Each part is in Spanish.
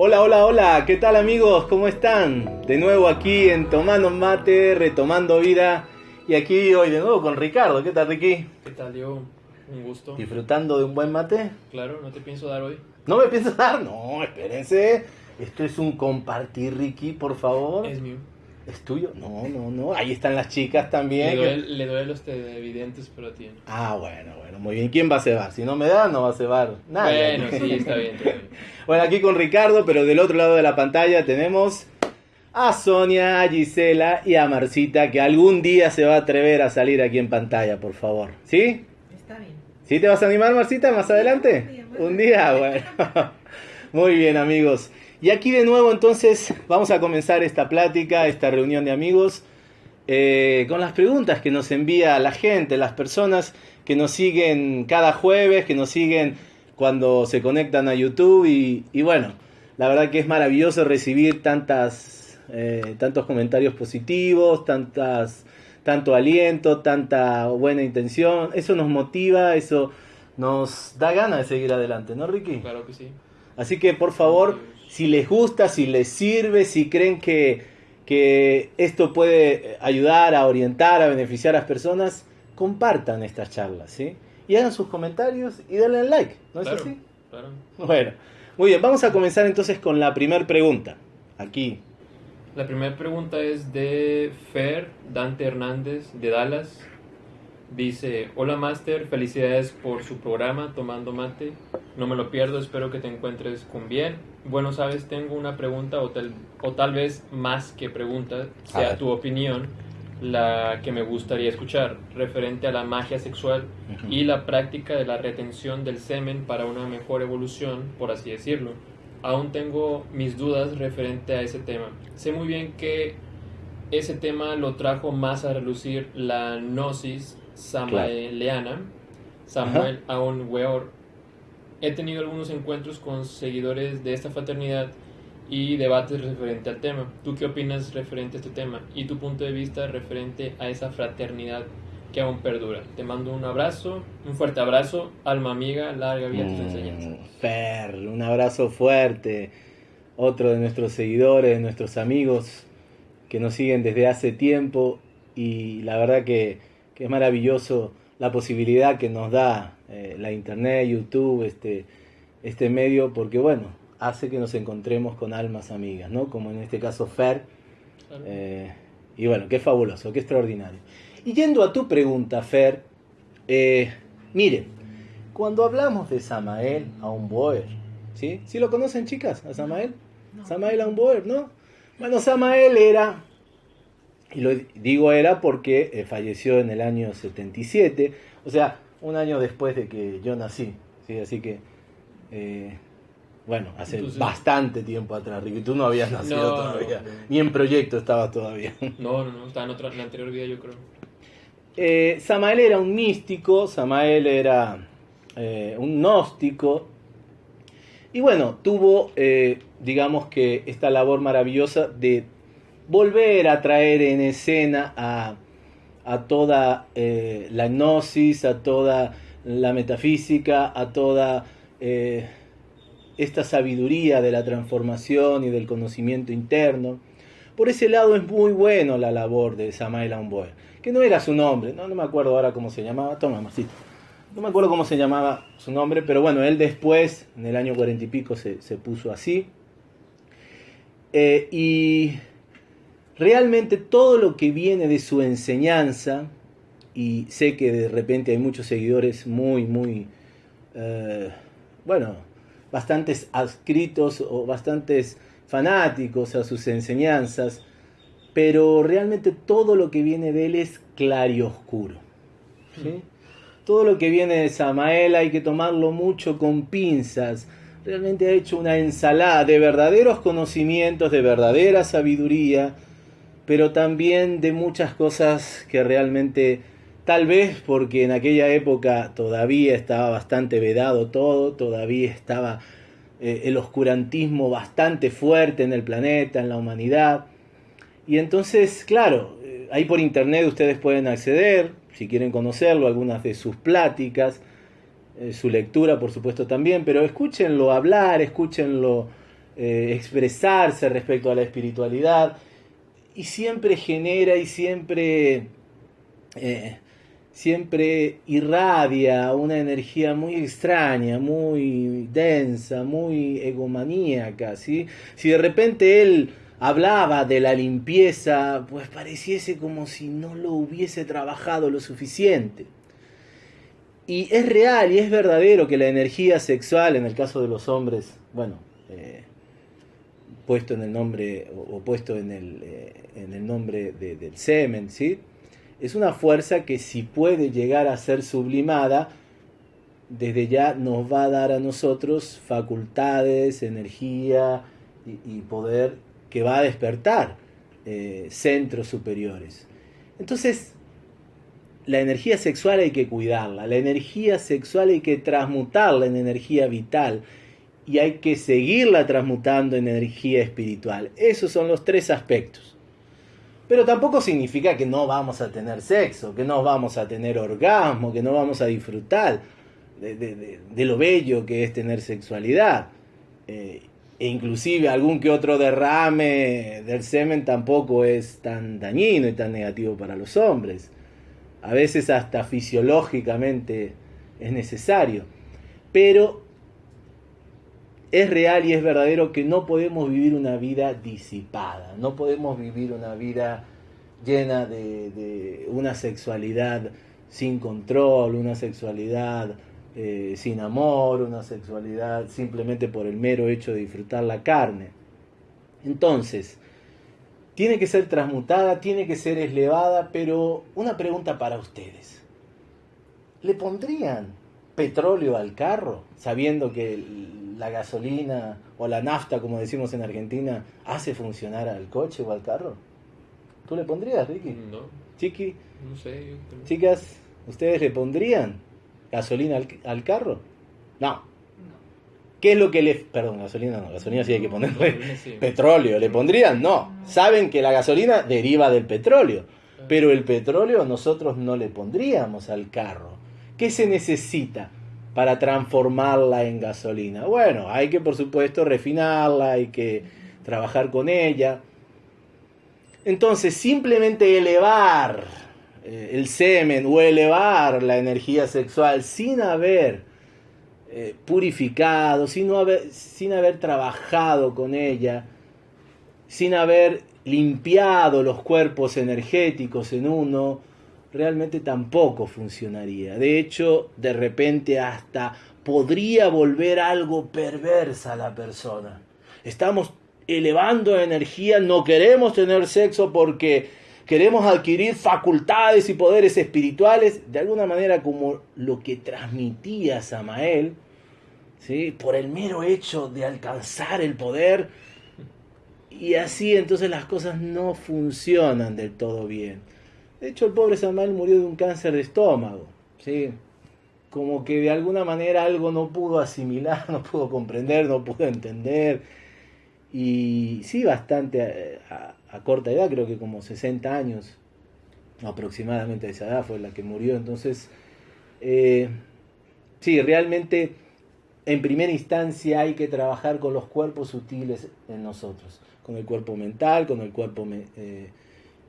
Hola, hola, hola, ¿qué tal amigos? ¿Cómo están? De nuevo aquí en Tomando Mate, retomando vida. Y aquí hoy de nuevo con Ricardo. ¿Qué tal, Ricky? ¿Qué tal, Diego? Un gusto. ¿Disfrutando de un buen mate? Claro, no te pienso dar hoy. ¿No me piensas dar? No, espérense. Esto es un compartir, Ricky, por favor. Es mío. ¿Es tuyo? No, no, no. Ahí están las chicas también. Le doy, le doy a los televidentes, pero a ti no. Ah, bueno, bueno, muy bien. ¿Quién va a cebar? Si no me da, no va a cebar nadie. Bueno, sí, está bien, está bien. Bueno, aquí con Ricardo, pero del otro lado de la pantalla tenemos a Sonia, a Gisela y a Marcita, que algún día se va a atrever a salir aquí en pantalla, por favor. ¿Sí? Está bien. ¿Sí te vas a animar, Marcita, más adelante? Un día, bueno. Muy bien, amigos. Y aquí de nuevo, entonces, vamos a comenzar esta plática, esta reunión de amigos, eh, con las preguntas que nos envía la gente, las personas que nos siguen cada jueves, que nos siguen cuando se conectan a YouTube. Y, y bueno, la verdad que es maravilloso recibir tantas, eh, tantos comentarios positivos, tantas, tanto aliento, tanta buena intención. Eso nos motiva, eso nos da ganas de seguir adelante, ¿no, Ricky? Claro que sí. Así que por favor, si les gusta, si les sirve, si creen que, que esto puede ayudar a orientar, a beneficiar a las personas, compartan estas charlas, ¿sí? Y hagan sus comentarios y denle like, ¿no es así? claro. Bueno, muy bien, vamos a comenzar entonces con la primera pregunta. Aquí. La primera pregunta es de Fer Dante Hernández de Dallas. Dice, hola Master, felicidades por su programa Tomando Mate. No me lo pierdo, espero que te encuentres con bien. Bueno, sabes, tengo una pregunta o tal, o tal vez más que pregunta, sea tu opinión, la que me gustaría escuchar, referente a la magia sexual y la práctica de la retención del semen para una mejor evolución, por así decirlo. Aún tengo mis dudas referente a ese tema. Sé muy bien que ese tema lo trajo más a relucir la gnosis samaeleana, Samuel Aon Weor. He tenido algunos encuentros con seguidores de esta fraternidad y debates referente al tema. ¿Tú qué opinas referente a este tema y tu punto de vista referente a esa fraternidad que aún perdura? Te mando un abrazo, un fuerte abrazo, alma amiga, larga vida a tus enseñanzas. Mm, Fer, un abrazo fuerte. Otro de nuestros seguidores, de nuestros amigos que nos siguen desde hace tiempo y la verdad que, que es maravilloso la posibilidad que nos da eh, la internet, YouTube, este, este medio, porque bueno, hace que nos encontremos con almas amigas, ¿no? Como en este caso Fer. Claro. Eh, y bueno, qué fabuloso, qué extraordinario. Y yendo a tu pregunta, Fer, eh, miren, cuando hablamos de Samael Aumboer, ¿sí? ¿Sí lo conocen, chicas, a Samael? No. Samael Aumboer, ¿no? Bueno, Samael era, y lo digo era porque eh, falleció en el año 77, o sea, un año después de que yo nací, ¿sí? Así que, eh, bueno, hace Entonces- bastante tiempo atrás, Ricky, tú no habías nacido No, todavía, no, no. ni en proyecto estabas todavía. No, no, no, estaba en, otra, en la anterior vida yo creo. Eh, Samael era un místico, Samael era eh, un gnóstico, y bueno, tuvo, eh, digamos que, esta labor maravillosa de volver a traer en escena a, toda la gnosis, a toda la metafísica, a toda esta sabiduría de la transformación y del conocimiento interno. Por ese lado es muy bueno la labor de Samael Aumboer, que no era su nombre, no, no me acuerdo ahora cómo se llamaba, toma, Marcito. No me acuerdo cómo se llamaba su nombre, pero bueno, él después, en el año cuarenta y pico, se, se puso así. Eh, y realmente todo lo que viene de su enseñanza, y sé que de repente hay muchos seguidores muy, muy, eh, bueno, bastantes adscritos o bastantes fanáticos a sus enseñanzas, pero realmente todo lo que viene de él es clarioscuro. ¿sí? Todo lo que viene de Samael hay que tomarlo mucho con pinzas. Realmente ha hecho una ensalada de verdaderos conocimientos, de verdadera sabiduría, pero también de muchas cosas que realmente Tal vez porque en aquella época todavía estaba bastante vedado todo, todavía estaba eh, el oscurantismo bastante fuerte en el planeta, en la humanidad. Y entonces, claro, eh, ahí por internet ustedes pueden acceder, si quieren conocerlo, algunas de sus pláticas, eh, su lectura por supuesto también, pero escúchenlo hablar, escúchenlo expresarse respecto a la espiritualidad y siempre genera y siempre siempre irradia una energía muy extraña, muy densa, muy egomaníaca, ¿sí? Si de repente él hablaba de la limpieza, pues pareciese como si no lo hubiese trabajado lo suficiente. Y es real y es verdadero que la energía sexual, en el caso de los hombres, bueno, eh, puesto en el nombre, o, puesto en el, eh, en el nombre del semen, es una fuerza que si puede llegar a ser sublimada, desde ya nos va a dar a nosotros facultades, energía y, poder que va a despertar eh, centros superiores. Entonces, la energía sexual hay que cuidarla, la energía sexual hay que transmutarla en energía vital y hay que seguirla transmutando en energía espiritual. Esos son los tres aspectos. Pero tampoco significa que no vamos a tener sexo, que no vamos a tener orgasmo, que no vamos a disfrutar de, lo bello que es tener sexualidad. Eh, e inclusive algún que otro derrame del semen tampoco es tan dañino y tan negativo para los hombres. A veces hasta fisiológicamente es necesario. Pero es real y es verdadero que no podemos vivir una vida disipada, no podemos vivir una vida llena de, una sexualidad sin control, una sexualidad eh, sin amor, una sexualidad simplemente por el mero hecho de disfrutar la carne. Entonces, tiene que ser transmutada, tiene que ser elevada, pero una pregunta para ustedes. ¿Le pondrían petróleo al carro, sabiendo que la gasolina o la nafta, como decimos en Argentina, hace funcionar al coche o al carro? ¿Tú le pondrías, Ricky? No. Chiqui. No sé. Chicas, ¿ustedes le pondrían gasolina al, carro? No. ¿Qué es lo que le... Perdón, gasolina no, gasolina sí hay que ponerle petróleo. ¿Le pondrían? No. Saben que la gasolina deriva del petróleo, pero el petróleo nosotros no le pondríamos al carro. ¿Qué se necesita para transformarla en gasolina? Bueno, hay que por supuesto refinarla, hay que trabajar con ella. Entonces, simplemente elevar eh, el semen o elevar la energía sexual sin haber eh, purificado, sin haber, sin haber trabajado con ella, sin haber limpiado los cuerpos energéticos en uno, realmente tampoco funcionaría. De hecho, de repente hasta podría volver algo perversa a la persona. Estamos elevando energía, no queremos tener sexo porque queremos adquirir facultades y poderes espirituales, de alguna manera como lo que transmitía Samael, ¿sí? por el mero hecho de alcanzar el poder, y así entonces las cosas no funcionan del todo bien. De hecho, el pobre Samuel murió de un cáncer de estómago, ¿sí? Como que de alguna manera algo no pudo asimilar, no pudo comprender, no pudo entender. Y sí, bastante eh, a, corta edad, creo que como 60 años aproximadamente de esa edad fue la que murió. Entonces, eh, sí, realmente en primera instancia hay que trabajar con los cuerpos sutiles en nosotros, con el cuerpo mental, con el cuerpo eh,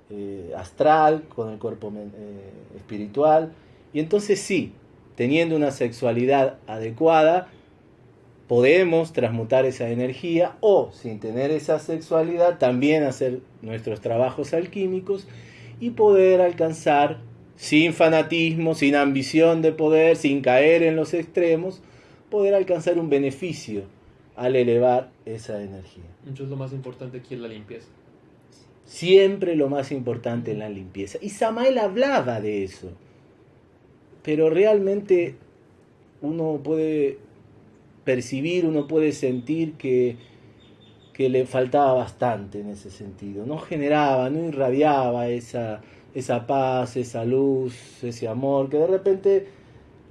eh, astral, con el cuerpo espiritual. Y entonces sí, teniendo una sexualidad adecuada, podemos transmutar esa energía o sin tener esa sexualidad también hacer nuestros trabajos alquímicos y poder alcanzar sin fanatismo, sin ambición de poder, sin caer en los extremos, poder alcanzar un beneficio al elevar esa energía. Entonces lo más importante aquí es la limpieza. Siempre lo más importante en la limpieza. Y Samael hablaba de eso. Pero realmente uno puede percibir, uno puede sentir que, que le faltaba bastante en ese sentido. No generaba, no irradiaba esa esa paz, esa luz, ese amor, que de repente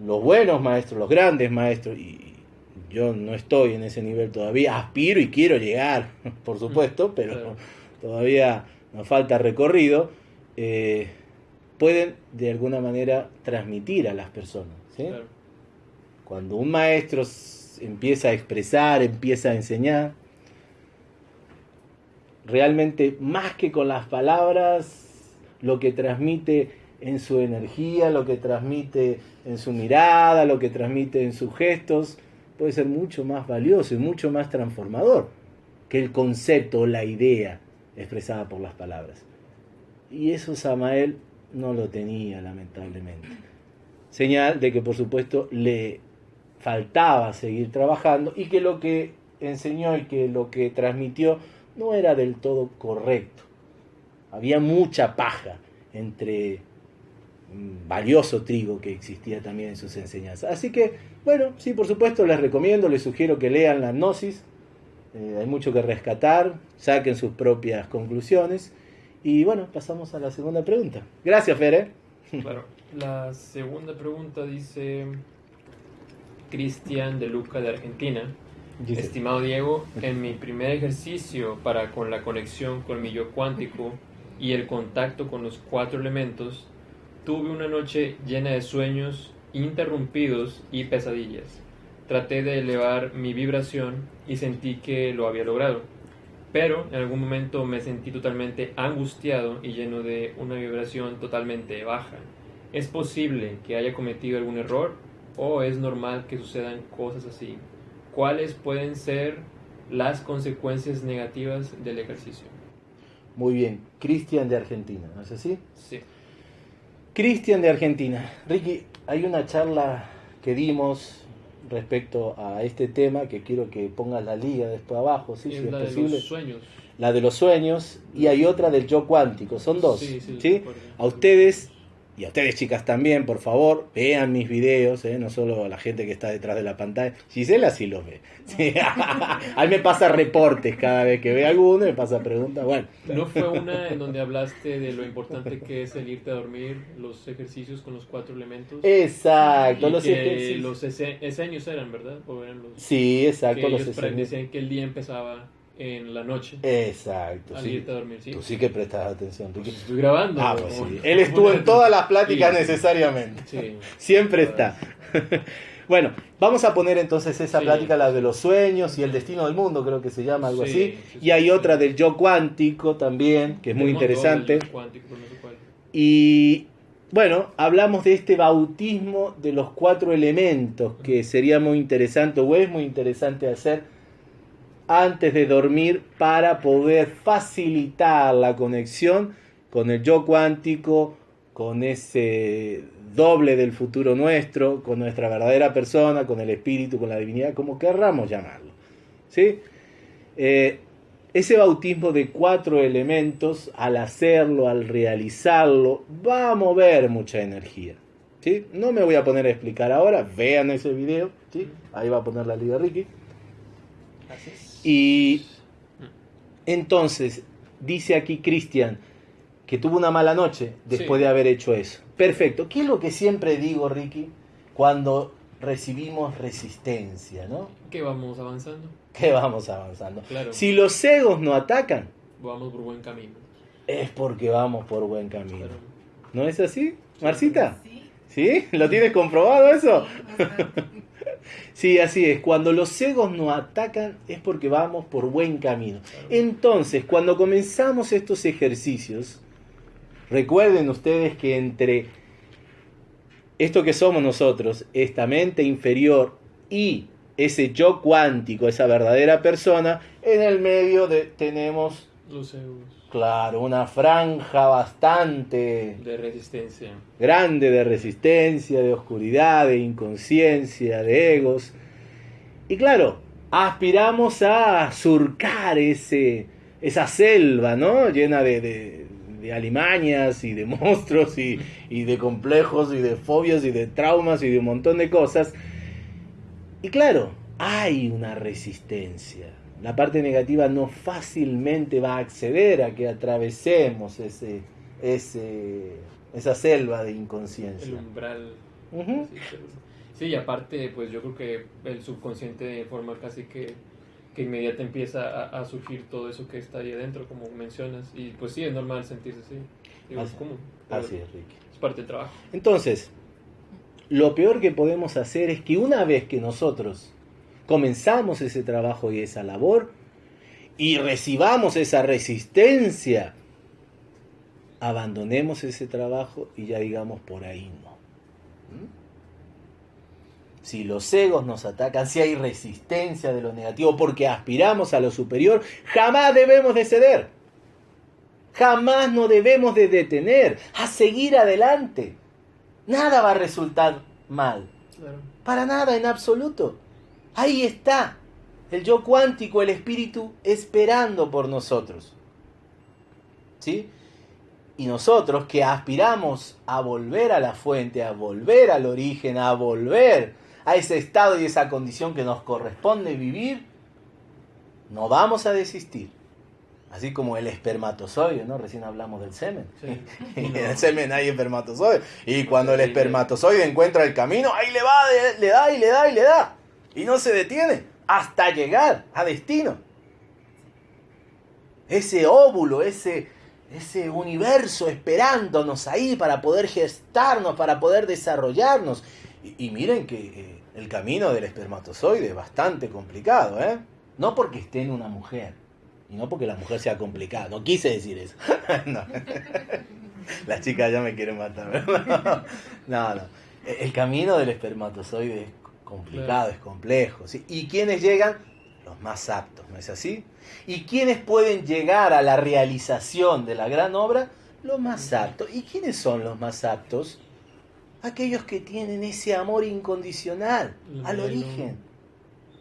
los buenos maestros, los grandes maestros, y yo no estoy en ese nivel todavía, aspiro y quiero llegar, por supuesto, pero todavía nos falta recorrido, eh, pueden de alguna manera transmitir a las personas. Cuando un maestro empieza a expresar, empieza a enseñar, realmente más que con las palabras, lo que transmite en su energía, lo que transmite en su mirada, lo que transmite en sus gestos, puede ser mucho más valioso y mucho más transformador que el concepto o la idea expresada por las palabras. Y eso Samael no lo tenía, lamentablemente. Señal de que, por supuesto, le faltaba seguir trabajando y que lo que enseñó y que lo que transmitió no era del todo correcto. Había mucha paja entre valioso trigo que existía también en sus enseñanzas. Así que, bueno, sí, por supuesto, les recomiendo, les sugiero que lean la Gnosis. Eh, hay mucho que rescatar, saquen sus propias conclusiones. Y bueno, pasamos a la segunda pregunta. Gracias, Fere. Claro. La segunda pregunta dice Cristian de Luca de Argentina. Estimado Diego, en mi primer ejercicio para con la conexión con mi yo cuántico y el contacto con los cuatro elementos, tuve una noche llena de sueños interrumpidos y pesadillas. Traté de elevar mi vibración y sentí que lo había logrado, pero en algún momento me sentí totalmente angustiado y lleno de una vibración totalmente baja. ¿Es posible que haya cometido algún error o es normal que sucedan cosas así? ¿Cuáles pueden ser las consecuencias negativas del ejercicio? Muy bien, Cristian de Argentina, ¿no es así? Sí. Cristian de Argentina. Ricky, hay una charla que dimos respecto a este tema que quiero que pongas la liga después abajo, ¿sí? si es la posible. De los sueños. La de los sueños y hay otra del yo cuántico, son dos. Sí, sí, A ustedes y a ustedes chicas también, por favor, vean mis videos, ¿eh? no solo la gente que está detrás de la pantalla. Gisela sí los ve. A mí me pasa reportes cada vez que ve alguno, me pasa preguntas. Bueno. ¿No fue una en donde hablaste de lo importante que es el irte a dormir, los ejercicios con los cuatro elementos? Exacto, los ejercicios. Los eseños eran, ¿verdad? sí, exacto. Que los ellos decían que el día empezaba en la noche. Exacto. Al irte a dormir, ¿sí? Tú sí que prestas atención. Pues estoy grabando. Ah, pues sí. Él estuvo en todas las pláticas necesariamente. Sí. Siempre está. bueno, vamos a poner entonces esa plática, la de los sueños y el destino del mundo, creo que se llama algo así. y hay otra del yo cuántico también, que es muy interesante. Y bueno, hablamos de este bautismo de los cuatro elementos, que sería muy interesante o es muy interesante hacer antes de dormir para poder facilitar la conexión con el yo cuántico, con ese doble del futuro nuestro, con nuestra verdadera persona, con el espíritu, con la divinidad, como querramos llamarlo. ¿sí? Eh, ese bautismo de cuatro elementos, al hacerlo, al realizarlo, va a mover mucha energía. ¿sí? No me voy a poner a explicar ahora, vean ese video, ¿sí? ahí va a poner la liga Ricky. Y entonces, dice aquí Cristian que tuvo una mala noche después de haber hecho eso. Perfecto. ¿Qué es lo que siempre digo, Ricky, cuando recibimos resistencia, ¿no? Que vamos avanzando. Que vamos avanzando. Si los egos no atacan, vamos por buen camino. Es porque vamos por buen camino. ¿No es así, Marcita? Sí. ¿Sí? ¿Lo tienes comprobado eso? Sí, así es. Cuando los egos nos atacan es porque vamos por buen camino. Entonces, cuando comenzamos estos ejercicios, recuerden ustedes que entre esto que somos nosotros, esta mente inferior y ese yo cuántico, esa verdadera persona, en el medio de, tenemos los egos. Claro, una franja bastante... De resistencia. Grande de resistencia, de oscuridad, de inconsciencia, de egos. Y claro, aspiramos a surcar ese, esa selva, ¿no? Llena de, de, alimañas y de monstruos y, y de complejos y de fobias y de traumas y de un montón de cosas. Y claro, hay una resistencia la parte negativa no fácilmente va a acceder a que atravesemos ese, ese, esa selva de El inconsciencia. umbral. Ujú. Sí, pero- Sí, y aparte, pues yo creo que el subconsciente de forma casi que, que inmediata empieza a, a surgir todo eso que está ahí adentro, como mencionas. Y pues sí, es normal sentirse así. Digo, es Así- común. pero Así es, Ricky. Es parte del trabajo. Entonces, lo peor que podemos hacer es que una vez que nosotros comenzamos ese trabajo y esa labor y recibamos esa resistencia, abandonemos ese trabajo y ya digamos por ahí no. ¿Mm? Si los egos nos atacan, si hay resistencia de lo negativo porque aspiramos a lo superior, jamás debemos de ceder. Jamás nos debemos de detener a seguir adelante. Nada va a resultar mal. Claro. Para nada, en absoluto. Ahí está el yo cuántico, el espíritu esperando por nosotros. ¿Sí? Y nosotros que aspiramos a volver a la fuente, a volver al origen, a volver a ese estado y esa condición que nos corresponde vivir, no vamos a desistir. Así como el espermatozoide, ¿no? Recién hablamos del semen. Sí. Y en el semen hay espermatozoide. Y cuando el espermatozoide encuentra el camino, ahí le va, le da y le da y le da. Y no se detiene hasta llegar a destino. Ese óvulo, ese, ese universo esperándonos ahí para poder gestarnos, para poder desarrollarnos. Y, miren que el camino del espermatozoide es bastante complicado, ¿eh? No porque esté en una mujer. Y no porque la mujer sea complicada. No quise decir eso. no. Las chicas ya me quieren matar. ¿verdad? No, no. El camino del espermatozoide es complicado, Claro. es complejo. ¿sí? ¿Y quiénes llegan? Los más aptos, ¿no es así? ¿Y quiénes pueden llegar a la realización de la gran obra? Los más aptos. ¿Y quiénes son los más aptos? Aquellos que tienen ese amor incondicional al origen,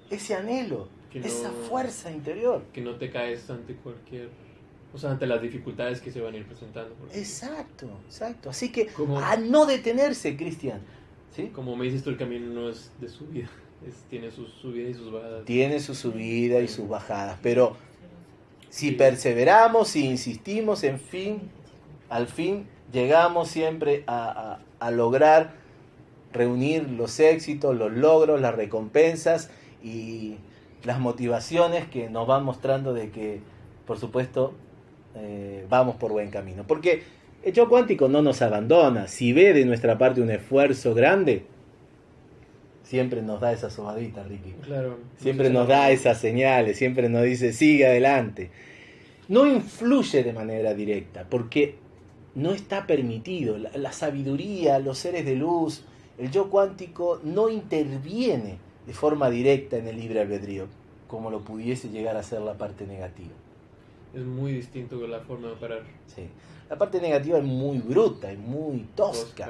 ese anhelo, esa fuerza interior. Que no te caes ante cualquier... O sea, ante las dificultades que se van a ir presentando. Exacto, exacto. Así que a no detenerse, Cristian. ¿Sí? Como me dices tú, el camino no es de subida. Es, tiene sus subidas y sus bajadas. Tiene su subida y sus bajadas, pero si Sí. perseveramos, si insistimos, en fin, al fin llegamos siempre a, a- a lograr reunir los éxitos, los logros, las recompensas y las motivaciones que nos van mostrando de que, por supuesto, eh, vamos por buen camino. Porque el yo cuántico no nos abandona. Si ve de nuestra parte un esfuerzo grande, siempre nos da esa sobadita, Ricky. Claro. Siempre No nos da esas señales, siempre nos dice, sigue adelante. No influye de manera directa, porque no está permitido. La, la sabiduría, los seres de luz, el yo cuántico no interviene de forma directa en el libre albedrío, como lo pudiese llegar a ser la parte negativa. Es muy distinto de la forma de operar. Sí. La parte negativa es muy bruta, es muy tosca. Tosca.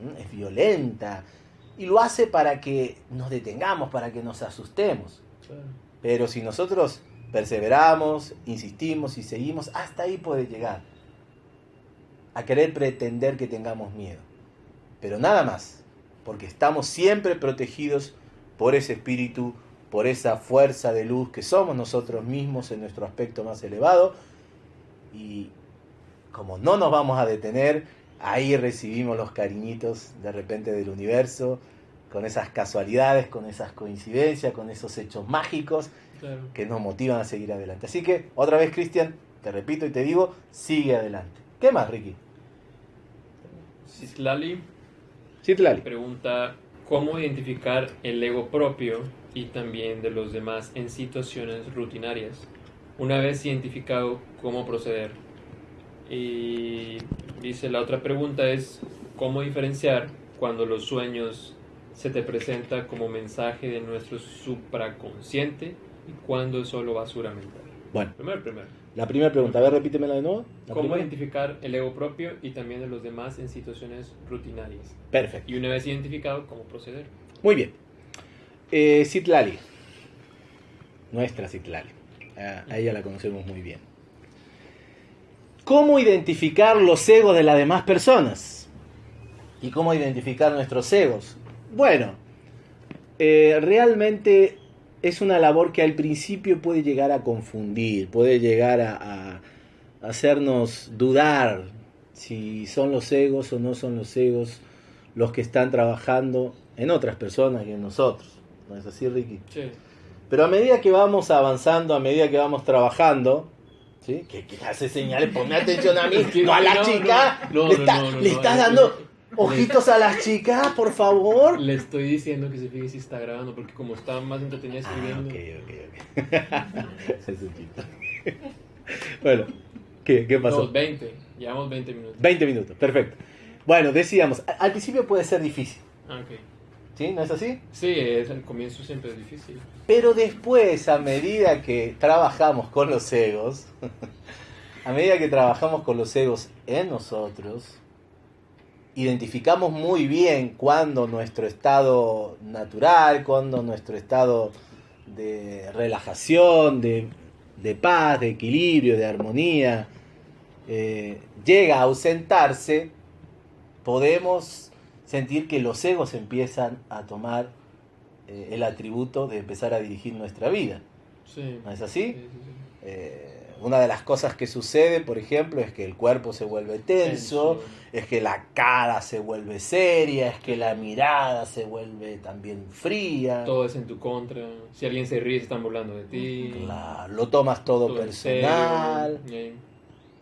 ¿m? es violenta, y lo hace para que nos detengamos, para que nos asustemos. Claro. Pero si nosotros perseveramos, insistimos y seguimos, hasta ahí puede llegar. A querer pretender que tengamos miedo. Pero nada más, porque estamos siempre protegidos por ese espíritu, por esa fuerza de luz que somos nosotros mismos en nuestro aspecto más elevado. Y como no nos vamos a detener, ahí recibimos los cariñitos de repente del universo, con esas casualidades, con esas coincidencias, con esos hechos mágicos Claro. que nos motivan a seguir adelante. Así que, otra vez, Cristian, te repito y te digo, sigue adelante. ¿Qué más, Ricky? Citlali Citlali. pregunta cómo identificar el ego propio y también de los demás en situaciones rutinarias. Una vez identificado, cómo proceder. Y dice la otra pregunta es cómo diferenciar cuando los sueños se te presenta como mensaje de nuestro supraconsciente y cuando es solo basura mental. Bueno, Primero, primero. la primera pregunta, a ver, repítemela de nuevo. ¿Cómo primera. identificar el ego propio y también de los demás en situaciones rutinarias? Perfecto. Y una vez identificado, ¿cómo proceder? Muy bien. Eh. Nuestra Citlali. A, a ella la conocemos muy bien. ¿Cómo identificar los egos de las demás personas? ¿Y cómo identificar nuestros egos? Bueno, eh, realmente es una labor que al principio puede llegar a confundir, puede llegar a, a hacernos dudar si son los egos o no son los egos los que están trabajando en otras personas y en nosotros. ¿No es así, Ricky? Sí. Pero a medida que vamos avanzando, a medida que vamos trabajando, ¿sí? ¿Qué, qué hace señales? Ponme atención a mí, que no a la chica. no, no, le no, está- no, no, le estás es- dando ojitos a las chicas, por favor. Le estoy diciendo que se fije si está grabando, porque como está más entretenida Ah, escribiendo. ok, ok, ok. Es bueno, ¿qué, qué pasó? No, 20. Llevamos 20 minutos. 20 minutos, perfecto. Bueno, decíamos, al principio puede ser difícil, Ah, ok. ¿Sí? ¿No es así? Sí, es, el comienzo siempre es difícil. Pero después, a medida que trabajamos con los egos, a medida que trabajamos con los egos en nosotros, identificamos muy bien cuando nuestro estado natural, cuando nuestro estado de relajación, de, de paz, de equilibrio, de armonía, eh, llega a ausentarse, podemos sentir que los egos empiezan a tomar eh, el atributo de empezar a dirigir nuestra vida. Sí. ¿No es Sí, así? sí, sí. Eh, una de las cosas que sucede, por ejemplo, es que el cuerpo se vuelve tenso, es que la cara se vuelve seria, es que la mirada se vuelve también fría. Todo es en tu contra. Si alguien se ríe, se están burlando de ti. Claro, lo tomas todo, Todo en personal. serio.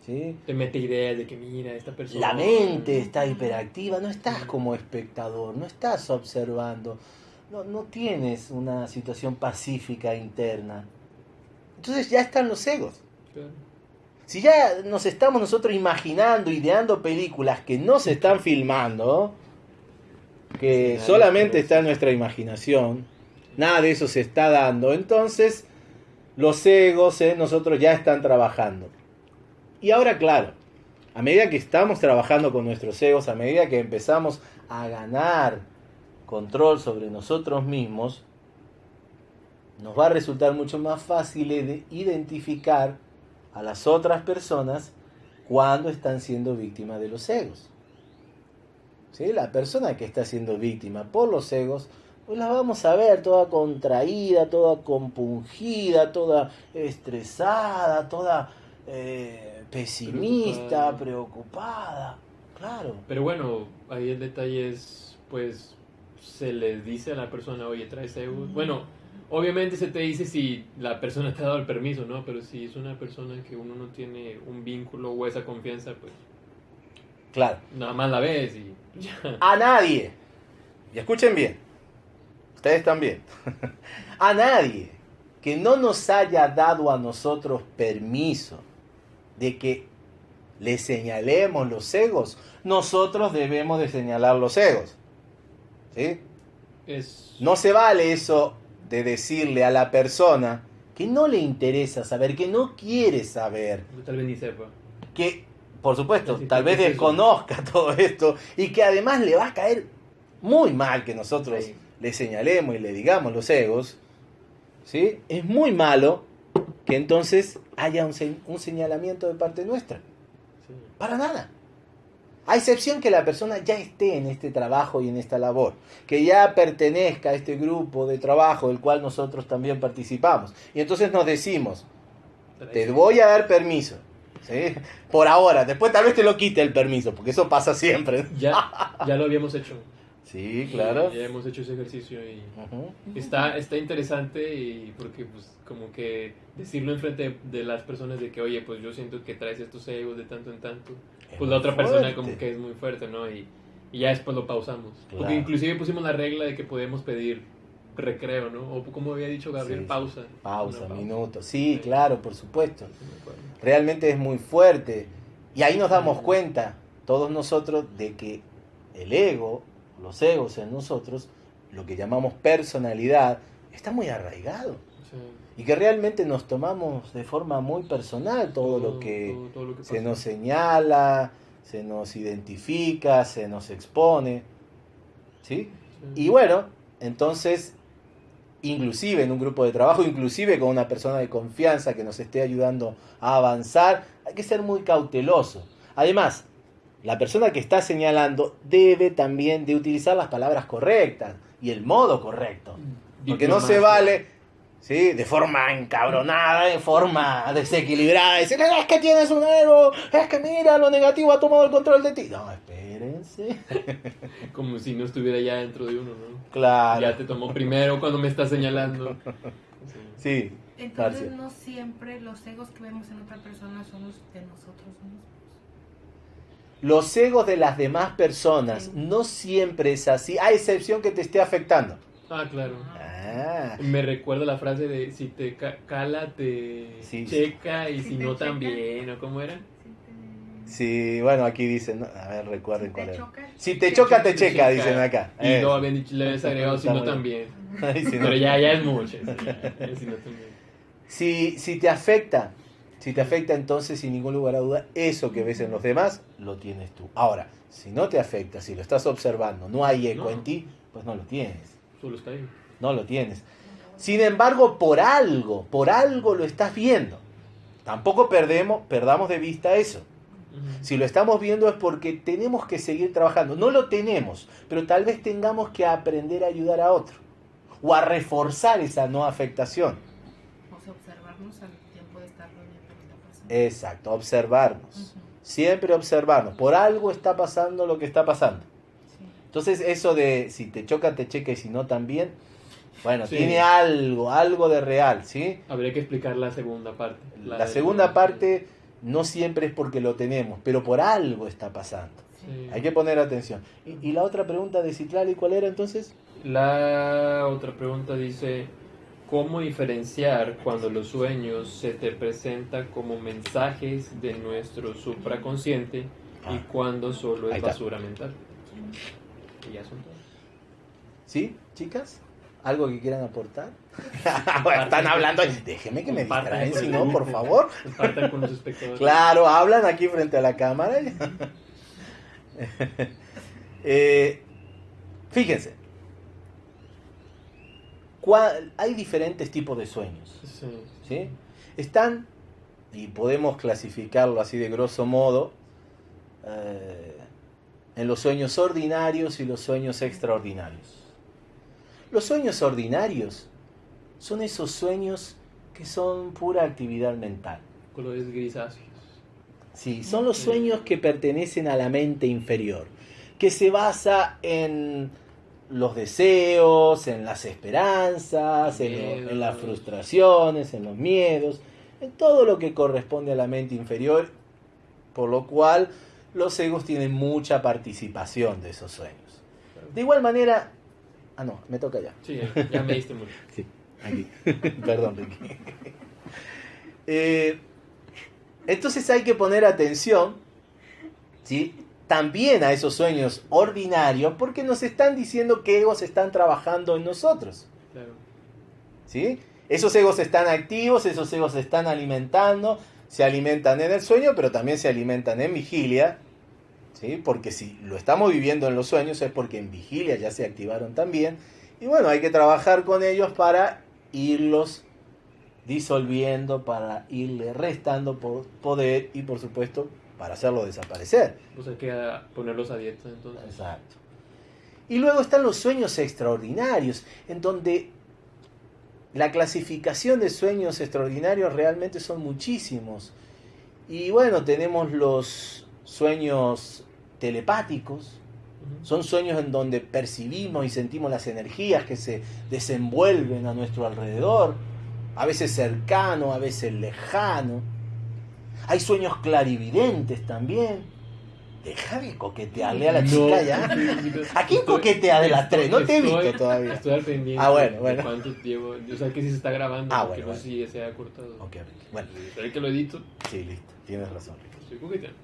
¿Sí? Te mete ideas de que mira, esta persona. La mente está hiperactiva, no estás como espectador, no estás observando, no, no tienes una situación pacífica interna. Entonces ya están los egos. Claro. Si ya nos estamos nosotros imaginando, ideando películas que no se están filmando, que solamente está en nuestra imaginación, nada de eso se está dando, entonces los egos en nosotros ya están trabajando. Y ahora, claro, a medida que estamos trabajando con nuestros egos, a medida que empezamos a ganar control sobre nosotros mismos, nos va a resultar mucho más fácil de identificar a las otras personas cuando están siendo víctimas de los egos. ¿Sí? La persona que está siendo víctima por los egos, pues la vamos a ver toda contraída, toda compungida, toda estresada, toda eh, pesimista, Preocupada. preocupada. Claro. Pero bueno, ahí el detalle es, pues, se les dice a la persona, oye, traes egos. Bueno, obviamente se te dice si la persona te ha dado el permiso, ¿no? Pero si es una persona que uno no tiene un vínculo o esa confianza, pues Claro. nada más la ves y. A nadie. Y escuchen bien. Ustedes también. a nadie que no nos haya dado a nosotros permiso de que le señalemos los egos, nosotros debemos de señalar los egos. ¿Sí? Es... No se vale eso de decirle a la persona que no le interesa saber, que no quiere saber, Tal vez ni sepa. que, por supuesto, tal ¿qué vez eso? desconozca todo esto y que además le va a caer muy mal que nosotros Sí. le señalemos y le digamos los egos, ¿sí? Es muy malo que entonces haya un, un señalamiento de parte nuestra. Sí. Para nada. A excepción que la persona ya esté en este trabajo y en esta labor, que ya pertenezca a este grupo de trabajo del cual nosotros también participamos. Y entonces nos decimos, te voy a dar permiso. ¿sí? Por ahora, después tal vez te lo quite el permiso, porque eso pasa siempre. Ya, ya lo habíamos hecho. Sí, claro. Ya hemos hecho ese ejercicio y Ujú. está, está interesante y porque pues como que decirlo enfrente de, de las personas de que oye pues yo siento que traes estos egos de tanto en tanto Es pues la otra persona fuerte. como que es muy fuerte no y, y ya después lo pausamos Claro. porque inclusive pusimos la regla de que podemos pedir recreo no o como había dicho Gabriel Sí, pausa Pausa, Una minuto. Sí, Sí. claro, por supuesto. Realmente es muy fuerte. Y ahí nos damos cuenta, todos nosotros, de que el ego, los egos en nosotros, lo que llamamos personalidad, está muy arraigado. Sí. Y que realmente nos tomamos de forma muy personal todo, lo que todo- todo lo que se nos señala, se nos identifica, se nos expone. ¿Sí? Sí. Y bueno, entonces, inclusive en un grupo de trabajo, inclusive con una persona de confianza que nos esté ayudando a avanzar, hay que ser muy cauteloso. Además, la persona que está señalando debe también de utilizar las palabras correctas y el modo correcto. Porque no se vale ¿sí? De forma encabronada, de forma desequilibrada. Decir, es que tienes un ego, es que mira, lo negativo ha tomado el control de ti. No, espérense. Como si no estuviera ya dentro de uno, ¿no? Claro. Ya te tomó primero cuando me está señalando. Sí. Entonces no siempre los egos que vemos en otra persona son los de nosotros mismos. Los egos de las demás personas no siempre es así, a excepción que te esté afectando. Ah, claro. Ah, Me recuerda la frase de si te ca- cala, te Sí. checa y Si no checa. también, ¿o cómo era? Sí, bueno, aquí dicen, ¿no? a ver, recuerden si cuál choca, Si te choca, te checa, dicen acá. Y Eh. luego habían dicho, le habías agregado si no también. Ay, si no- Pero ya, ya es mucho. sí, ya, ya si no también. Si, si te afecta, si te afecta entonces sin ningún lugar a duda, eso que ves en los demás, lo tienes tú. Ahora, si no te afecta, si lo estás observando, no hay eco No. en ti, pues no lo tienes, Solo está ahí. no lo tienes. Sin embargo, por algo, por algo lo estás viendo. Tampoco perdemos, perdamos de vista eso. Si lo estamos viendo es porque tenemos que seguir trabajando. No lo tenemos, pero tal vez tengamos que aprender a ayudar a otro o a reforzar esa no afectación. o sea, observarnos al tiempo de estarlo viendo lo que está pasando. Exacto, observarnos. Siempre observarnos. Por algo está pasando lo que está pasando. sí. Entonces eso de si te choca, te checa y si no también, bueno, Sí. tiene algo, algo de real, ¿sí? Habría que explicar la segunda parte. La, segunda parte no siempre es porque lo tenemos, pero por algo está pasando. Sí. Hay que poner atención. ¿Y, y la otra pregunta de Citlali cuál era entonces? La otra pregunta dice, ¿cómo diferenciar cuando los sueños se te presentan como mensajes de nuestro supraconsciente y Ah. cuando solo es basura mental? Y ya son todos. ¿Sí, chicas? ¿Algo que quieran aportar? Están hablando. Déjenme que me distraen, si no, por favor. Compartan con los espectadores. Claro, hablan aquí frente a la cámara. Eh, fíjense. Hay diferentes tipos de sueños. Sí. ¿sí? Están, y podemos clasificarlo así de grosso modo, eh, en los sueños ordinarios y los sueños extraordinarios. Los sueños ordinarios son esos sueños que son pura actividad mental. Colores grisáceos. Sí, son los sueños que pertenecen a la mente inferior, que se basa en los deseos, en las esperanzas, en, lo- en las frustraciones, en los miedos, en todo lo que corresponde a la mente inferior, por lo cual los egos tienen mucha participación de esos sueños. De igual manera, ah no, me toca ya. Sí, ya me diste mucho. Sí, aquí. Perdón, Ricky. Eh, entonces hay que poner atención, ¿sí? También a esos sueños ordinarios, porque nos están diciendo que egos están trabajando en nosotros, Claro. ¿sí? Esos egos están activos, esos egos se están alimentando, se alimentan en el sueño, pero también se alimentan en vigilia, ¿sí? Porque si lo estamos viviendo en los sueños es porque en vigilia ya se activaron también. Y bueno, hay que trabajar con ellos para irlos disolviendo, para irle restando po- poder y por supuesto para hacerlo desaparecer. Pues hay que ponerlos a dieta entonces. Exacto. Y luego están los sueños extraordinarios, en donde la clasificación de sueños extraordinarios realmente son muchísimos. Y bueno, tenemos los sueños telepáticos, son sueños en donde percibimos y sentimos las energías que se desenvuelven a nuestro alrededor, a veces cercano, a veces lejano. Hay sueños clarividentes también. Deja de coquetearle a la No. chica ya. ¿A quién coquetea de las tres? No te he visto estoy- todavía. Estoy al pendiente Ah, bueno, bueno. cuánto llevo. O sea, que si se está grabando, Ah, bueno, no sé si se ha cortado. Ok, bueno, Pero que lo edito, sí, listo. Tienes razón. estoy coqueteando.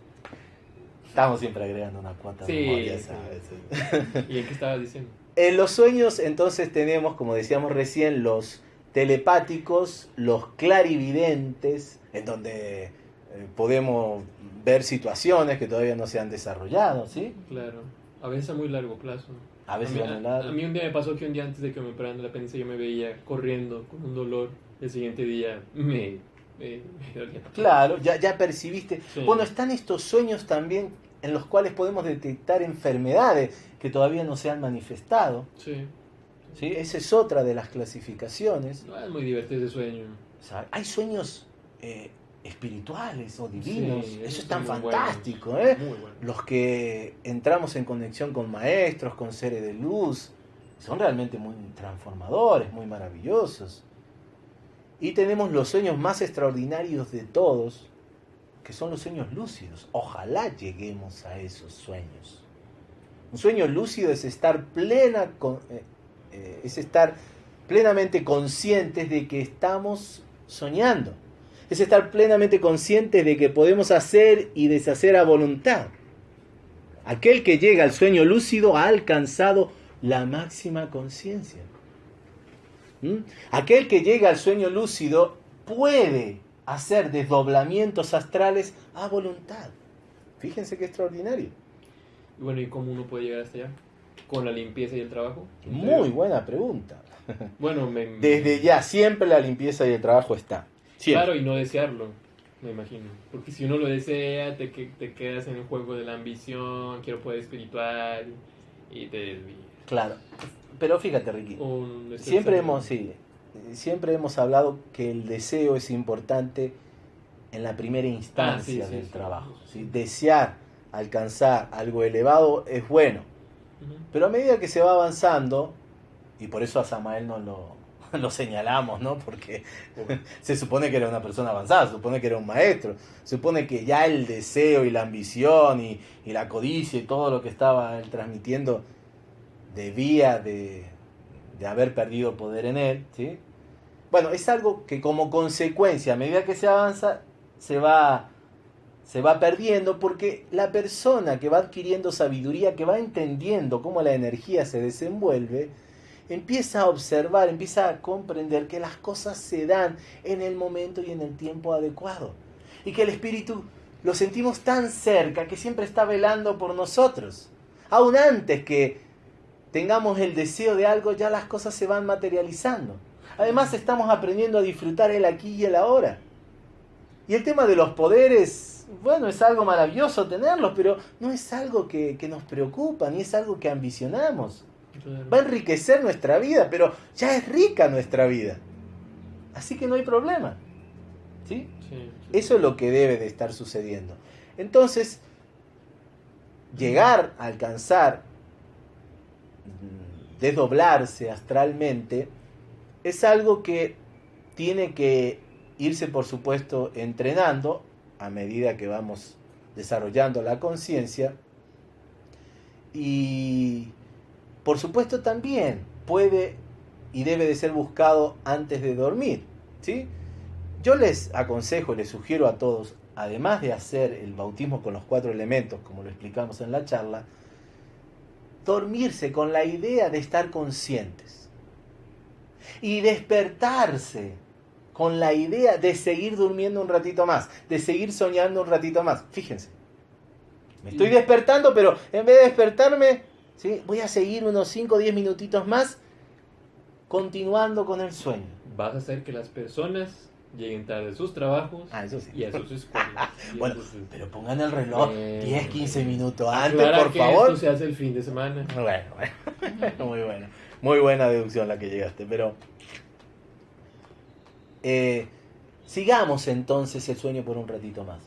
Estamos siempre agregando una cuota de Sí. ¿sabes? ¿Y en qué estabas diciendo? En los sueños entonces tenemos, como decíamos recién, los telepáticos, los clarividentes, en donde eh, podemos ver situaciones que todavía no se han desarrollado, ¿sí? Claro. A veces a muy largo plazo. A veces mí, a muy largo. a mí un día me pasó que un día antes de que me operaran de la apéndice yo me veía corriendo con un dolor. El siguiente día me, me, me dolía. Claro, ya, ya percibiste. Sí. Bueno, están estos sueños también en los cuales podemos detectar enfermedades que todavía no se han manifestado. Sí. ¿sí? Esa es otra de las clasificaciones. No, es muy divertido ese sueño. O sea, hay sueños eh, espirituales o divinos. Sí, Eso es tan fantástico. ¿eh? Bueno. Los que entramos en conexión con maestros, con seres de luz, son realmente muy transformadores, muy maravillosos. Y tenemos los sueños más extraordinarios de todos, que son los sueños lúcidos. Ojalá lleguemos a esos sueños. Un sueño lúcido es estar plena con- eh, eh, es estar plenamente conscientes de que estamos soñando. Es estar plenamente conscientes de que podemos hacer y deshacer a voluntad. Aquel que llega al sueño lúcido ha alcanzado la máxima conciencia. ¿Mm? Aquel que llega al sueño lúcido puede hacer desdoblamientos astrales a voluntad. Fíjense qué extraordinario. Y bueno, ¿y cómo uno puede llegar hasta allá? ¿Con la limpieza y el trabajo? Muy buena pregunta. Bueno, me... Desde ya, siempre la limpieza y el trabajo está. Siempre. Claro, y no desearlo, me imagino. Porque si uno lo desea, te, te quedas en el juego de la ambición, quiero poder espiritual, y te desvías. Claro. Pero fíjate, Ricky. Siempre hemos, sí, siempre hemos hablado que el deseo es importante en la primera instancia Ah, sí, sí, del sí. trabajo. Desear alcanzar algo elevado es bueno, pero a medida que se va avanzando, y por eso a Samael no lo, lo señalamos, ¿no? Porque se supone que era una persona avanzada, se supone que era un maestro, se supone que ya el deseo y la ambición y, la codicia y todo lo que estaba él transmitiendo debía de, haber perdido poder en él, ¿sí? Bueno, es algo que como consecuencia, a medida que se avanza, se va, se va perdiendo porque la persona que va adquiriendo sabiduría, que va entendiendo cómo la energía se desenvuelve, empieza a observar, empieza a comprender que las cosas se dan en el momento y en el tiempo adecuado. Y que el espíritu lo sentimos tan cerca que siempre está velando por nosotros. Aún antes que tengamos el deseo de algo, ya las cosas se van materializando. Además estamos aprendiendo a disfrutar el aquí y el ahora. Y el tema de los poderes, bueno, es algo maravilloso tenerlos, pero no es algo que, que nos preocupa, ni es algo que ambicionamos. Va a enriquecer nuestra vida, pero ya es rica nuestra vida. Así que no hay problema. ¿Sí? Sí, sí. Eso es lo que debe de estar sucediendo. Entonces, llegar a alcanzar, mm, desdoblarse astralmente, es algo que tiene que irse, por supuesto, entrenando a medida que vamos desarrollando la conciencia. Y, por supuesto, también puede y debe de ser buscado antes de dormir. ¿sí? Yo les aconsejo, les sugiero a todos, además de hacer el bautismo con los cuatro elementos, como lo explicamos en la charla, dormirse con la idea de estar conscientes y despertarse con la idea de seguir durmiendo un ratito más, de seguir soñando un ratito más. Fíjense, me estoy despertando, pero en vez de despertarme, ¿sí? voy a seguir unos 5 o 10 minutitos más continuando con el sueño. Vas a hacer que las personas lleguen tarde a sus trabajos Ah, eso sí. y a sus escuelas. Bueno, entonces, pero pongan el reloj Bueno, 10, 15 minutos aclara antes, por que favor. Esto se hace el fin de semana. Bueno, bueno. muy buena. Muy buena deducción la que llegaste, pero... eh, sigamos entonces el sueño por un ratito más.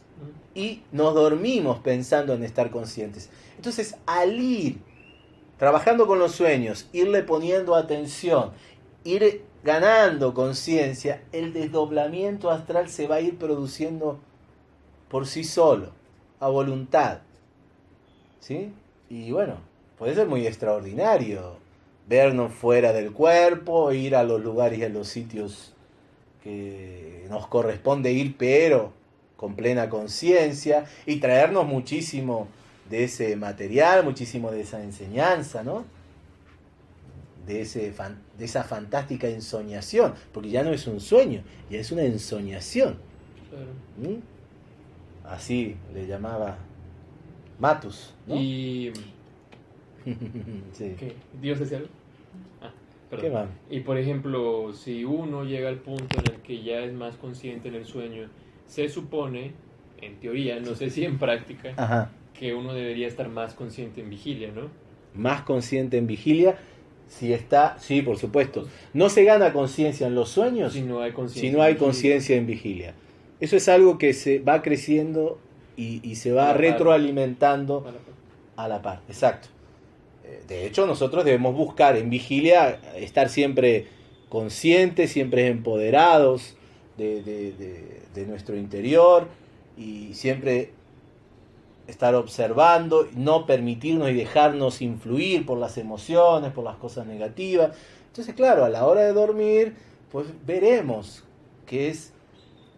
Y nos dormimos pensando en estar conscientes. Entonces, al ir trabajando con los sueños, irle poniendo atención, ir ganando conciencia, el desdoblamiento astral se va a ir produciendo por sí solo, a voluntad. ¿Sí? Y bueno, puede ser muy extraordinario vernos fuera del cuerpo, ir a los lugares y a los sitios que nos corresponde ir, pero con plena conciencia, y traernos muchísimo de ese material, muchísimo de esa enseñanza, ¿no? De, ese fan- de esa fantástica ensoñación, porque ya no es un sueño, ya es una ensoñación. Claro. ¿m? Así le llamaba Matus, ¿no? Y. Sí. ¿Qué? ¿Dios decía algo? Ah, perdón. ¿Qué más? Y por ejemplo, si uno llega al punto en el que ya es más consciente en el sueño, se supone, en teoría, no sé si en práctica, Ajá. Que uno debería estar más consciente en vigilia, ¿no? Más consciente en vigilia. si está, sí, por supuesto. No se gana conciencia en los sueños Si no hay conciencia. si no en vigilia. Eso es algo que se va creciendo y, y se va retroalimentando a la par. Exacto. Eh, De hecho, nosotros debemos buscar en vigilia estar siempre conscientes, siempre empoderados de, de- de- de nuestro interior y siempre estar observando, no permitirnos y dejarnos influir por las emociones, por las cosas negativas. Entonces, claro, a la hora de dormir, pues veremos que es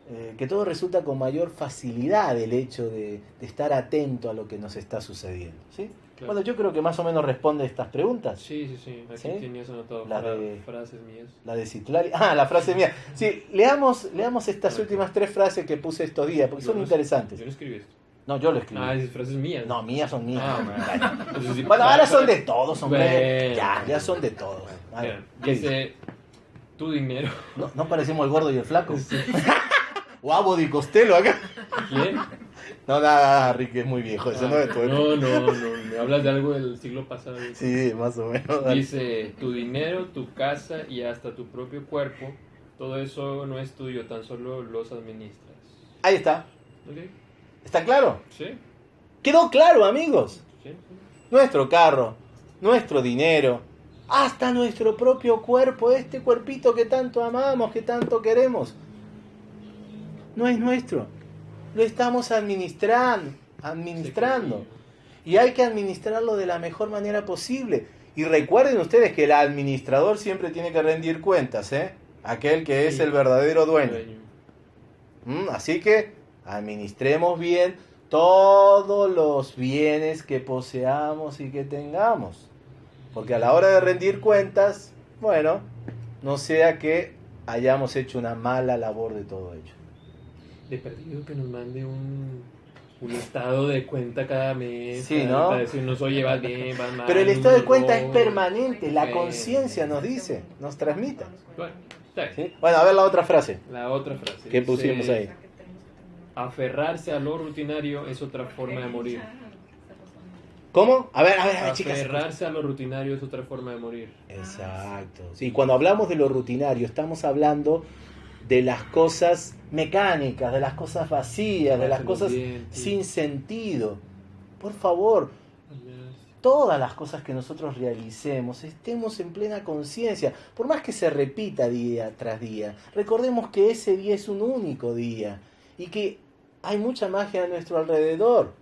eh, que todo resulta con mayor facilidad el hecho de, de estar atento a lo que nos está sucediendo. ¿sí? Claro. Bueno, yo creo que más o menos responde estas preguntas. Sí, sí, sí. Aquí ¿Sí? tenías anotado La fra- de- frases mías. La de Citlali. Ah, la frase mía. Sí, leamos, leamos estas últimas tres frases que puse estos días, porque Yo son no- interesantes. Yo no escribí esto. No, yo lo escribí. Ah, esas frases mías. No, mías son mías. Ah, Bueno. Sí, ahora son de todos, hombre. Bueno. Ya, ya son de todos. A ver, Mira, ¿qué dice? tu dinero. ¿No, ¿No parecemos el gordo y el flaco? o Abo Di Costello acá. ¿Quién? No, nada, Ricky, es muy viejo. Eso no es época. no, no, no, me hablas de algo del siglo pasado. Sí, más o menos. dale. Dice, tu dinero, tu casa y hasta tu propio cuerpo, todo eso no es tuyo, tan solo los administras. Ahí está. ¿Ok? ¿Está claro? ¿Sí? Quedó claro, amigos. ¿Sí? Nuestro carro, nuestro dinero, hasta nuestro propio cuerpo, este cuerpito que tanto amamos, que tanto queremos, no es nuestro. Lo estamos administrando, administrando. Y hay que administrarlo de la mejor manera posible. Y recuerden ustedes que el administrador siempre tiene que rendir cuentas, ¿eh? Aquel que es el verdadero dueño. Dueño. ¿Mm? Así que administremos bien todos los bienes que poseamos y que tengamos. Porque a la hora de rendir cuentas, bueno, no sea que hayamos hecho una mala labor de todo ello. De perdido que nos mande un, un estado de cuenta cada mes. Sí, ¿no? Para decirnos, oye, vas bien, vas mal. Pero el estado de cuenta es permanente, la conciencia nos dice, nos transmite. Bueno. Bueno, a ver la otra frase. La otra frase. ¿Qué pusimos ahí? Aferrarse a lo rutinario es otra forma de morir. ¿Cómo? A ver, a ver, a ver, chicas. Aferrarse a lo rutinario es otra forma de morir. Exacto. Sí, cuando hablamos de lo rutinario, estamos hablando de las cosas mecánicas, de las cosas vacías, de las cosas sin sentido. Por favor, todas las cosas que nosotros realicemos, estemos en plena conciencia, por más que se repita día tras día, recordemos que ese día es un único día y que hay mucha magia a nuestro alrededor.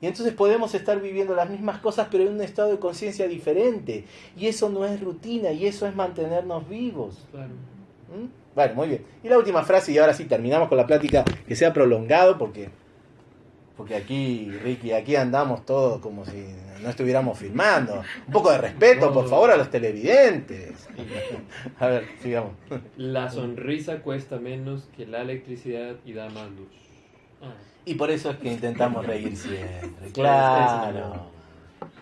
Y entonces podemos estar viviendo las mismas cosas pero en un estado de conciencia diferente. Y eso no es rutina y eso es mantenernos vivos. Claro. ¿Mm? Bueno, muy bien. Y la última frase, y ahora sí terminamos con la plática que se ha prolongado, porque, porque aquí, Ricky, aquí andamos todos como si no estuviéramos filmando. Un poco de respeto, por favor, a los televidentes. A ver, sigamos. La sonrisa cuesta menos que la electricidad y da más luz. Y por eso es que intentamos reír siempre. Claro.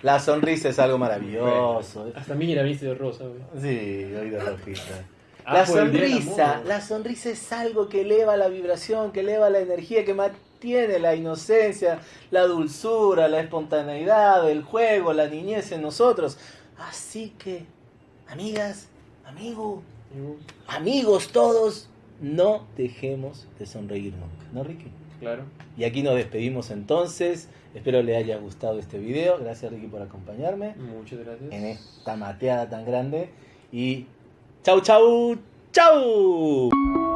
La sonrisa es algo maravilloso. Hasta mira, viste de rosa. Sí, de rojita. Ah, La día del sonrisa, la sonrisa es algo que eleva la vibración, que eleva la energía, que mantiene la inocencia, la dulzura, la espontaneidad, el juego, la niñez en nosotros. Así que, amigas, amigos, amigos todos, no dejemos de sonreír nunca, ¿no, Ricky? Claro. Y aquí nos despedimos entonces. Espero le haya gustado este video. Gracias, Ricky, por acompañarme Muchas gracias. en esta mateada tan grande. Y chau, chau, chau.